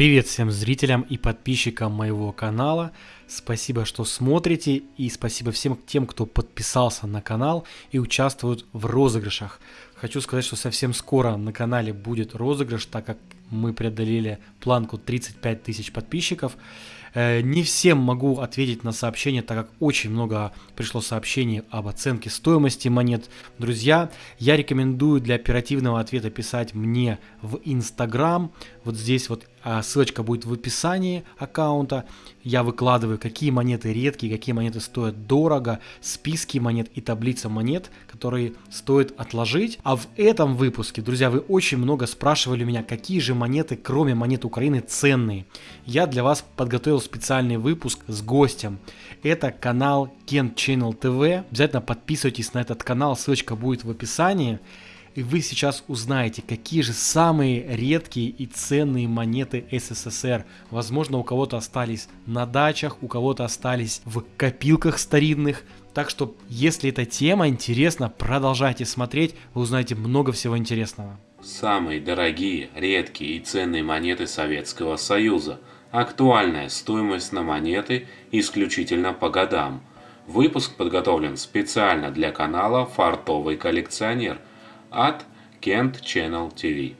Привет всем зрителям и подписчикам моего канала. Спасибо, что смотрите и спасибо всем тем, кто подписался на канал и участвует в розыгрышах. Хочу сказать, что совсем скоро на канале будет розыгрыш, так как мы преодолели планку 35 тысяч подписчиков. Э, не всем могу ответить на сообщения, так как очень много пришло сообщений об оценке стоимости монет. Друзья, я рекомендую для оперативного ответа писать мне в Инстаграм. Вот здесь вот ссылочка будет в описании аккаунта. Я выкладываю, какие монеты редкие, какие монеты стоят дорого, списки монет и таблица монет, которые стоит отложить. А в этом выпуске, друзья, вы очень много спрашивали меня, какие же монеты, кроме монет Украины, ценные. Я для вас подготовил специальный выпуск с гостем. Это канал Kent Channel TV. Обязательно подписывайтесь на этот канал, ссылочка будет в описании. И вы сейчас узнаете, какие же самые редкие и ценные монеты СССР. Возможно, у кого-то остались на дачах, у кого-то остались в копилках старинных. Так что, если эта тема интересна, продолжайте смотреть, вы узнаете много всего интересного. Самые дорогие, редкие и ценные монеты Советского Союза. Актуальная стоимость на монеты исключительно по годам. Выпуск подготовлен специально для канала «Фартовый коллекционер» от Kent Channel TV.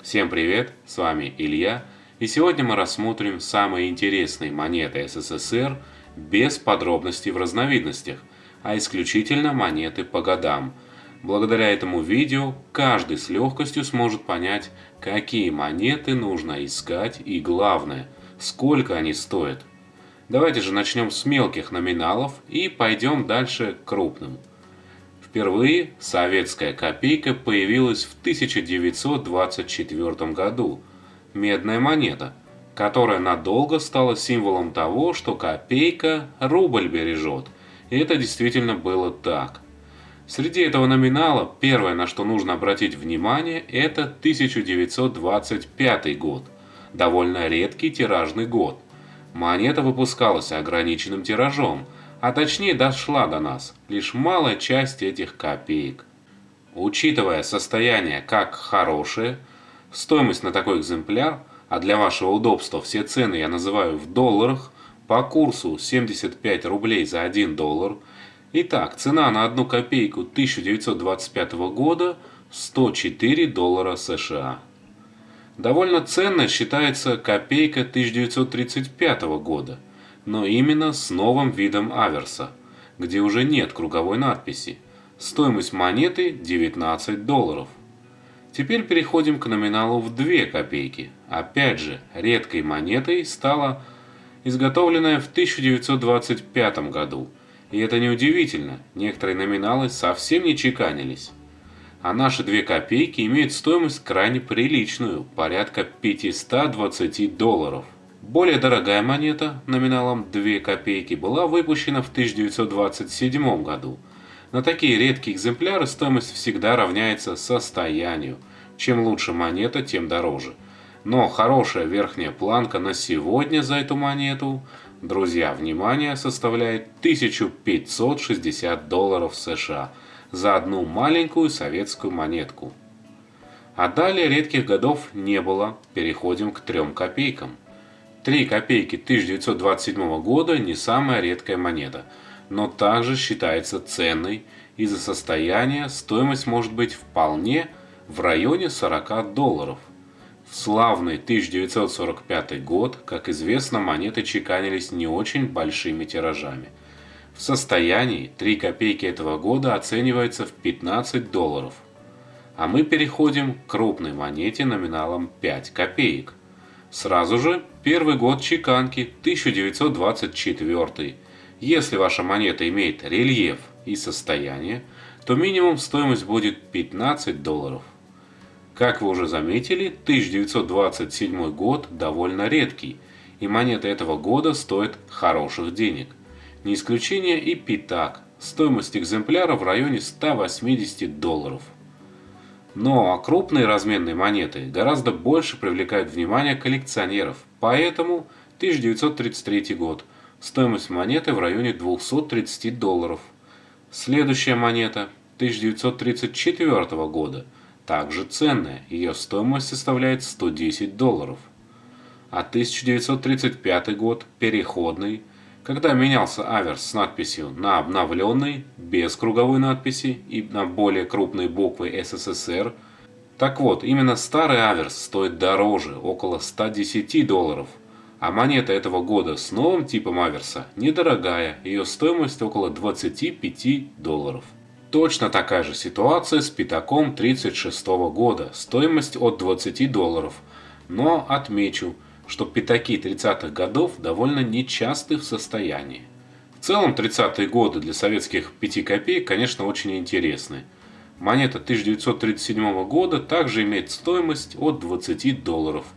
Всем привет, с вами Илья, и сегодня мы рассмотрим самые интересные монеты СССР без подробностей в разновидностях, а исключительно монеты по годам. Благодаря этому видео каждый с легкостью сможет понять, какие монеты нужно искать и главное, сколько они стоят. Давайте же начнем с мелких номиналов и пойдем дальше к крупным. Впервые советская копейка появилась в 1924 году. Медная монета, которая надолго стала символом того, что копейка рубль бережет. И это действительно было так. Среди этого номинала первое, на что нужно обратить внимание, это 1925 год. Довольно редкий тиражный год. Монета выпускалась ограниченным тиражом – а точнее дошла до нас лишь малая часть этих копеек. Учитывая состояние как хорошее, стоимость на такой экземпляр, а для вашего удобства все цены я называю в долларах, по курсу 75 рублей за 1 доллар. Итак, цена на одну копейку 1925 года 104 доллара США. Довольно ценно считается копейка 1935 года – но именно с новым видом аверса, где уже нет круговой надписи. Стоимость монеты 19 долларов. Теперь переходим к номиналу в 2 копейки. Опять же, редкой монетой стала изготовленная в 1925 году. И это неудивительно, некоторые номиналы совсем не чеканились. А наши 2 копейки имеют стоимость крайне приличную, порядка 520 долларов. Более дорогая монета, номиналом 2 копейки, была выпущена в 1927 году. На такие редкие экземпляры стоимость всегда равняется состоянию. Чем лучше монета, тем дороже. Но хорошая верхняя планка на сегодня за эту монету, друзья, внимание, составляет 1560 долларов США за одну маленькую советскую монетку. А далее редких годов не было, переходим к 3 копейкам. 3 копейки 1927 года не самая редкая монета, но также считается ценной. Из-за состояния стоимость может быть вполне в районе 40 долларов. В славный 1945 год, как известно, монеты чеканились не очень большими тиражами. В состоянии 3 копейки этого года оценивается в 15 долларов. А мы переходим к крупной монете номиналом 5 копеек – Сразу же первый год чеканки 1924. Если ваша монета имеет рельеф и состояние, то минимум стоимость будет 15 долларов. Как вы уже заметили, 1927 год довольно редкий, и монеты этого года стоят хороших денег. Не исключение и Питак, стоимость экземпляра в районе 180 долларов. Но крупные разменные монеты гораздо больше привлекают внимание коллекционеров, поэтому 1933 год. Стоимость монеты в районе 230 долларов. Следующая монета 1934 года, также ценная, ее стоимость составляет 110 долларов. а 1935 год – переходный, когда менялся аверс с надписью на обновленный, без круговой надписи и на более крупные буквы СССР. Так вот, именно старый аверс стоит дороже, около 110 долларов, а монета этого года с новым типом аверса недорогая, ее стоимость около 25 долларов. Точно такая же ситуация с пятаком 36 года, стоимость от 20 долларов. Но отмечу, что пятаки 30-х годов довольно нечасты в состоянии. В целом 30-е годы для советских 5 копеек, конечно, очень интересны. Монета 1937 года также имеет стоимость от 20 долларов –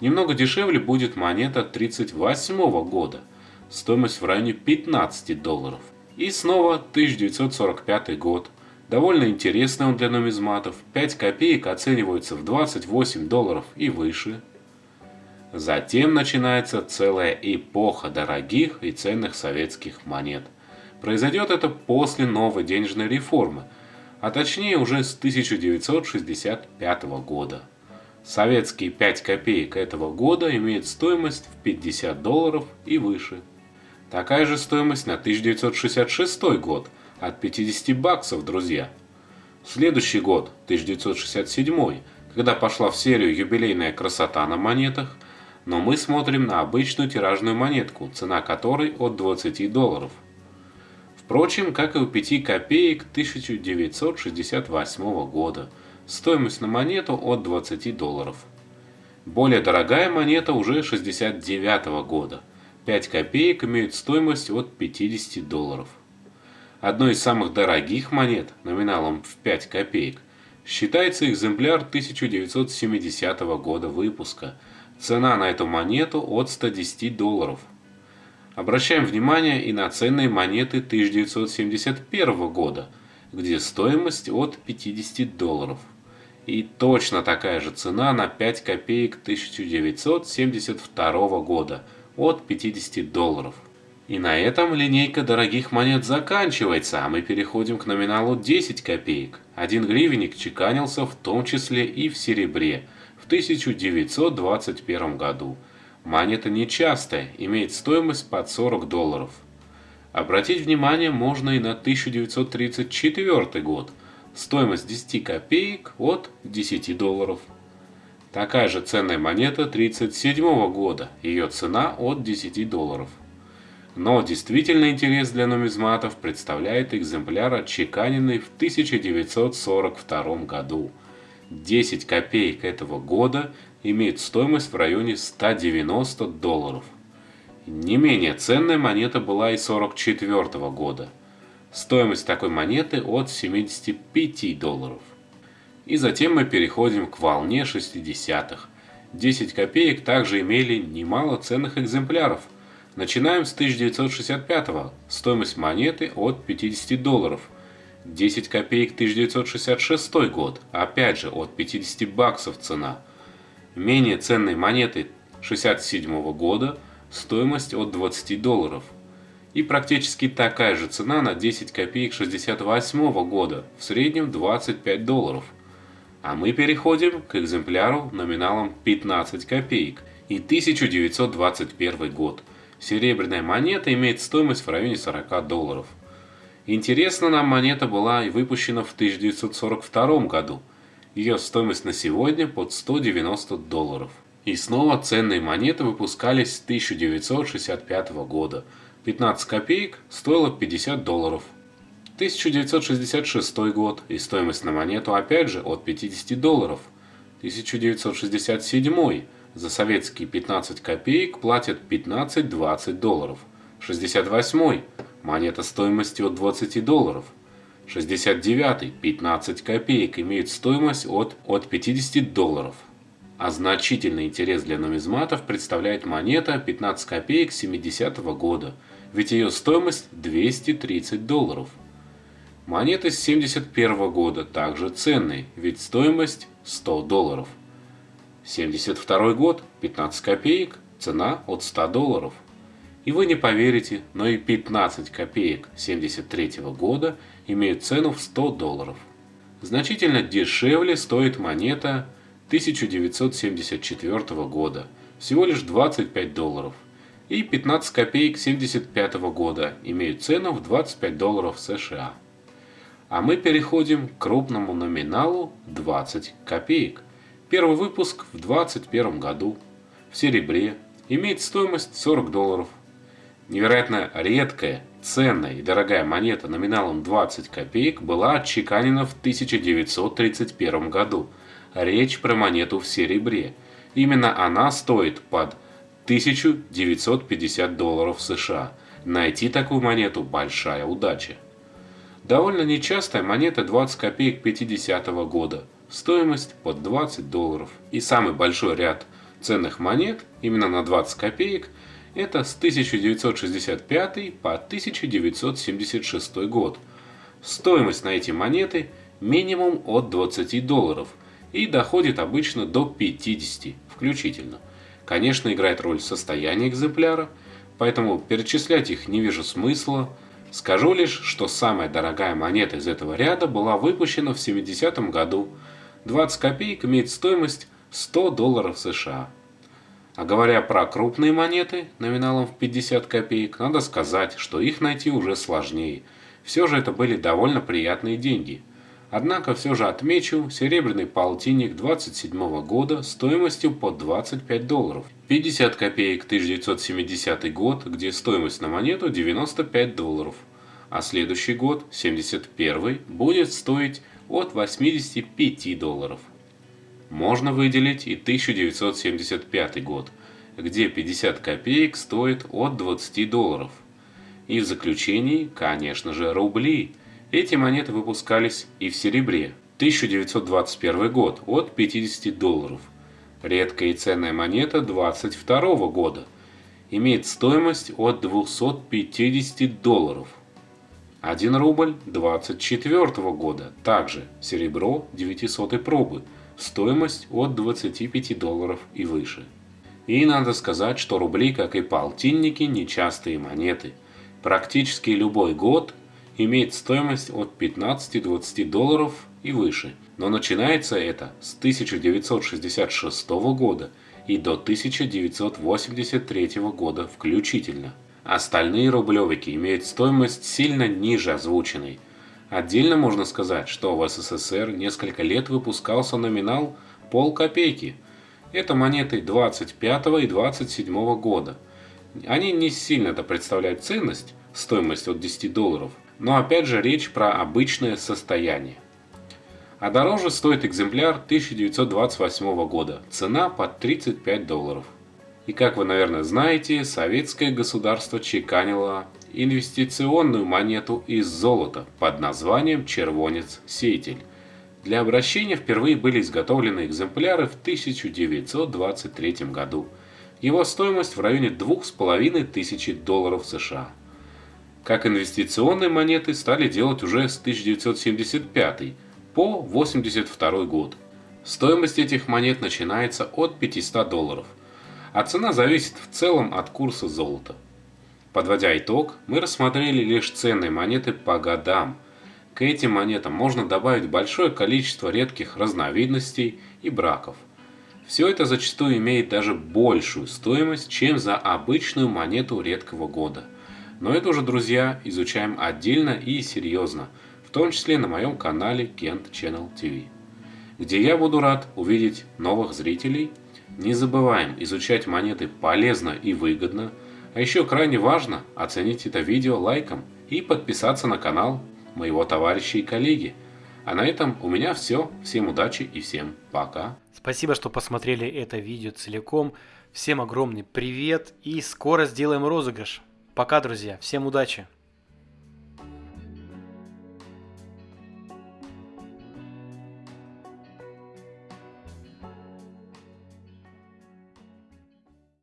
Немного дешевле будет монета 1938 года, стоимость в районе 15 долларов. И снова 1945 год. Довольно интересный он для нумизматов. 5 копеек оцениваются в 28 долларов и выше. Затем начинается целая эпоха дорогих и ценных советских монет. Произойдет это после новой денежной реформы, а точнее уже с 1965 года. Советские 5 копеек этого года имеют стоимость в 50 долларов и выше. Такая же стоимость на 1966 год от 50 баксов, друзья. Следующий год, 1967, когда пошла в серию юбилейная красота на монетах, но мы смотрим на обычную тиражную монетку, цена которой от 20 долларов. Впрочем, как и у 5 копеек 1968 года – Стоимость на монету от 20 долларов. Более дорогая монета уже 69 -го года. 5 копеек имеют стоимость от 50 долларов. Одной из самых дорогих монет, номиналом в 5 копеек, считается экземпляр 1970 года выпуска. Цена на эту монету от 110 долларов. Обращаем внимание и на ценные монеты 1971 года, где стоимость от 50 долларов. И точно такая же цена на 5 копеек 1972 года от 50 долларов. И на этом линейка дорогих монет заканчивается, а мы переходим к номиналу 10 копеек. Один гривенник чеканился в том числе и в серебре 1921 году. Монета нечастая, имеет стоимость под 40 долларов. Обратить внимание можно и на 1934 год – Стоимость 10 копеек от 10 долларов. Такая же ценная монета 1937 года, ее цена от 10 долларов. Но действительно интерес для нумизматов представляет экземпляр, отчеканенный в 1942 году. 10 копеек этого года имеет стоимость в районе 190 долларов. Не менее ценная монета была и 1944 года – Стоимость такой монеты от 75 долларов. И затем мы переходим к волне 60-х. 10 копеек также имели немало ценных экземпляров. Начинаем с 1965 -го. Стоимость монеты от 50 долларов. 10 копеек 1966 год, опять же от 50 баксов цена. Менее ценные монеты 67 года, стоимость от 20 долларов и практически такая же цена на 10 копеек 68 года, в среднем 25 долларов. А мы переходим к экземпляру номиналом 15 копеек и 1921 год. Серебряная монета имеет стоимость в районе 40 долларов. Интересно нам монета была и выпущена в 1942 году. Ее стоимость на сегодня под 190 долларов. И снова ценные монеты выпускались с 1965 года – 15 копеек стоило 50 долларов. 1966 год и стоимость на монету опять же от 50 долларов. 1967 за советские 15 копеек платят 15-20 долларов. 68 монета стоимостью от 20 долларов. 69 15 копеек имеют стоимость от, от 50 долларов. А значительный интерес для нумизматов представляет монета 15 копеек 70 -го года – ведь ее стоимость 230 долларов. Монеты с 71 года также ценные, ведь стоимость 100 долларов. 72 год, 15 копеек, цена от 100 долларов. И вы не поверите, но и 15 копеек 73 года имеют цену в 100 долларов. Значительно дешевле стоит монета 1974 года. всего лишь 25 долларов. И 15 копеек 75 года имеют цену в 25 долларов США. А мы переходим к крупному номиналу 20 копеек. Первый выпуск в 2021 году в серебре имеет стоимость 40 долларов. Невероятно редкая, ценная и дорогая монета номиналом 20 копеек была отчеканена в 1931 году. Речь про монету в серебре. Именно она стоит под 1950 долларов США. Найти такую монету – большая удача. Довольно нечастая монета 20 копеек 50 -го года. Стоимость под 20 долларов. И самый большой ряд ценных монет, именно на 20 копеек, это с 1965 по 1976 год. Стоимость на эти монеты минимум от 20 долларов и доходит обычно до 50 включительно. Конечно, играет роль состояние экземпляра, поэтому перечислять их не вижу смысла, Скажу лишь, что самая дорогая монета из этого ряда была выпущена в 70-м году. 20 копеек имеет стоимость 100 долларов США. А говоря про крупные монеты номиналом в 50 копеек, надо сказать, что их найти уже сложнее. Все же это были довольно приятные деньги. Однако все же отмечу серебряный полтинник 27 года стоимостью по 25 долларов. 50 копеек 1970 год, где стоимость на монету 95 долларов. А следующий год, 71 будет стоить от 85 долларов. Можно выделить и 1975 год, где 50 копеек стоит от 20 долларов. И в заключении, конечно же, рубли – эти монеты выпускались и в серебре. 1921 год от 50 долларов. Редкая и ценная монета 22 года. Имеет стоимость от 250 долларов. 1 рубль 24 года. Также серебро 900 пробы. Стоимость от 25 долларов и выше. И надо сказать, что рубли, как и полтинники, нечастые монеты. Практически любой год имеет стоимость от 15-20 долларов и выше, но начинается это с 1966 года и до 1983 года включительно. Остальные рублевики имеют стоимость сильно ниже озвученной. Отдельно можно сказать, что в СССР несколько лет выпускался номинал полкопейки. Это монеты 25 и 27 года. Они не сильно-то представляют ценность, стоимость от 10 долларов, но опять же речь про обычное состояние. А дороже стоит экземпляр 1928 года, цена под 35 долларов. И как вы, наверное, знаете, советское государство чеканило инвестиционную монету из золота под названием «Червонец-сеятель». Для обращения впервые были изготовлены экземпляры в 1923 году. Его стоимость в районе 2500 долларов США – как инвестиционные монеты стали делать уже с 1975 по 1982 год. Стоимость этих монет начинается от 500 долларов, а цена зависит в целом от курса золота. Подводя итог, мы рассмотрели лишь ценные монеты по годам. К этим монетам можно добавить большое количество редких разновидностей и браков. Все это зачастую имеет даже большую стоимость, чем за обычную монету редкого года – но это уже, друзья, изучаем отдельно и серьезно, в том числе на моем канале Kent Channel TV, где я буду рад увидеть новых зрителей. Не забываем изучать монеты полезно и выгодно, а еще крайне важно оценить это видео лайком и подписаться на канал моего товарища и коллеги. А на этом у меня все. Всем удачи и всем пока. Спасибо, что посмотрели это видео целиком. Всем огромный привет и скоро сделаем розыгрыш. Пока, друзья. Всем удачи.